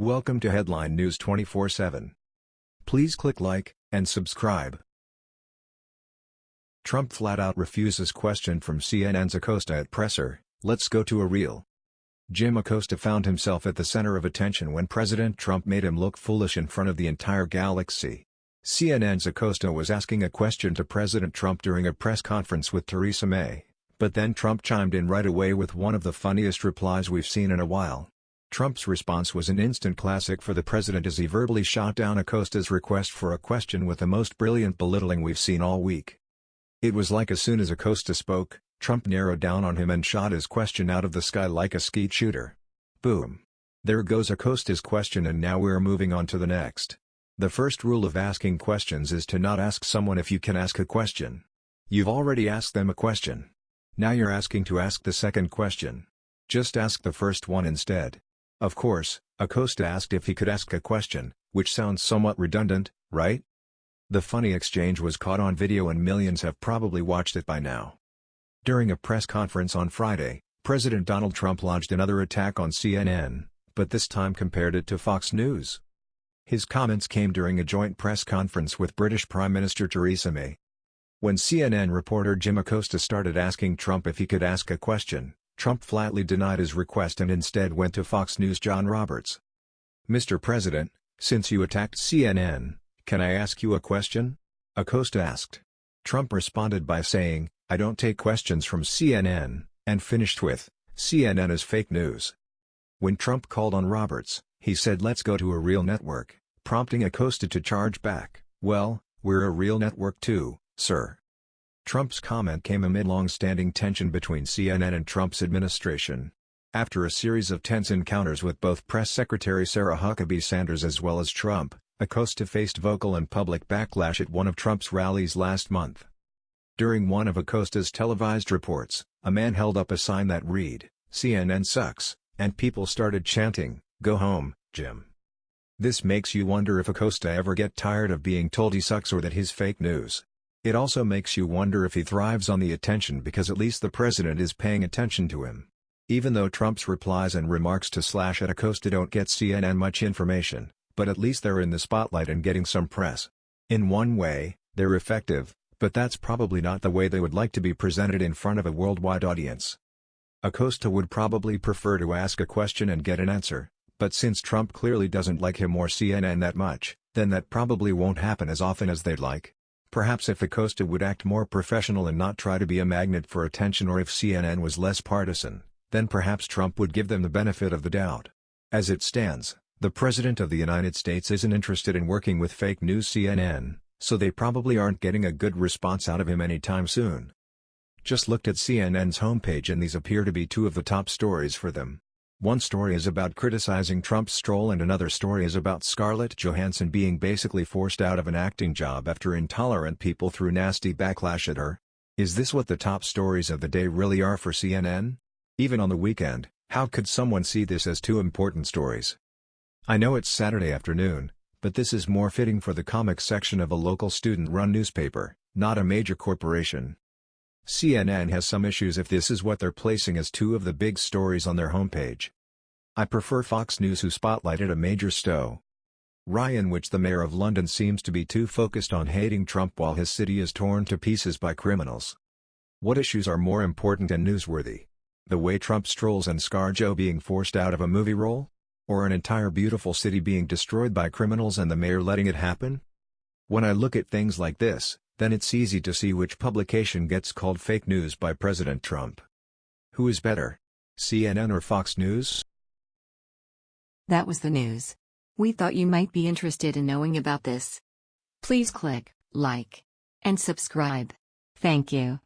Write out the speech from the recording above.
Welcome to Headline News 24/7. Please click like and subscribe. Trump flat out refuses question from CNN's Acosta at presser. Let's go to a reel. Jim Acosta found himself at the center of attention when President Trump made him look foolish in front of the entire galaxy. CNN's Acosta was asking a question to President Trump during a press conference with Theresa May, but then Trump chimed in right away with one of the funniest replies we've seen in a while. Trump's response was an instant classic for the president as he verbally shot down Acosta's request for a question with the most brilliant belittling we've seen all week. It was like as soon as Acosta spoke, Trump narrowed down on him and shot his question out of the sky like a skeet shooter. Boom. There goes Acosta's question and now we're moving on to the next. The first rule of asking questions is to not ask someone if you can ask a question. You've already asked them a question. Now you're asking to ask the second question. Just ask the first one instead. Of course, Acosta asked if he could ask a question, which sounds somewhat redundant, right? The funny exchange was caught on video and millions have probably watched it by now. During a press conference on Friday, President Donald Trump lodged another attack on CNN, but this time compared it to Fox News. His comments came during a joint press conference with British Prime Minister Theresa May. When CNN reporter Jim Acosta started asking Trump if he could ask a question, Trump flatly denied his request and instead went to Fox News' John Roberts. Mr. President, since you attacked CNN, can I ask you a question? Acosta asked. Trump responded by saying, I don't take questions from CNN, and finished with, CNN is fake news. When Trump called on Roberts, he said let's go to a real network, prompting Acosta to charge back, well, we're a real network too, sir. Trump's comment came amid long-standing tension between CNN and Trump's administration. After a series of tense encounters with both Press Secretary Sarah Huckabee Sanders as well as Trump, Acosta faced vocal and public backlash at one of Trump's rallies last month. During one of Acosta's televised reports, a man held up a sign that read, CNN sucks, and people started chanting, Go home, Jim. This makes you wonder if Acosta ever get tired of being told he sucks or that his fake news. It also makes you wonder if he thrives on the attention because at least the president is paying attention to him. Even though Trump's replies and remarks to Slash at Acosta don't get CNN much information, but at least they're in the spotlight and getting some press. In one way, they're effective, but that's probably not the way they would like to be presented in front of a worldwide audience. Acosta would probably prefer to ask a question and get an answer, but since Trump clearly doesn't like him or CNN that much, then that probably won't happen as often as they'd like. Perhaps if Acosta would act more professional and not try to be a magnet for attention or if CNN was less partisan, then perhaps Trump would give them the benefit of the doubt. As it stands, the President of the United States isn't interested in working with fake news CNN, so they probably aren't getting a good response out of him anytime soon. Just looked at CNN's homepage and these appear to be two of the top stories for them. One story is about criticizing Trump's stroll and another story is about Scarlett Johansson being basically forced out of an acting job after intolerant people threw nasty backlash at her. Is this what the top stories of the day really are for CNN? Even on the weekend, how could someone see this as two important stories? I know it's Saturday afternoon, but this is more fitting for the comics section of a local student-run newspaper, not a major corporation. CNN has some issues if this is what they're placing as two of the big stories on their homepage. I prefer Fox News who spotlighted a major stow. Ryan which the mayor of London seems to be too focused on hating Trump while his city is torn to pieces by criminals. What issues are more important and newsworthy? The way Trump strolls and ScarJo being forced out of a movie role? Or an entire beautiful city being destroyed by criminals and the mayor letting it happen? When I look at things like this, then it's easy to see which publication gets called fake news by President Trump. Who is better? CNN or Fox News? That was the news. We thought you might be interested in knowing about this. Please click like and subscribe. Thank you.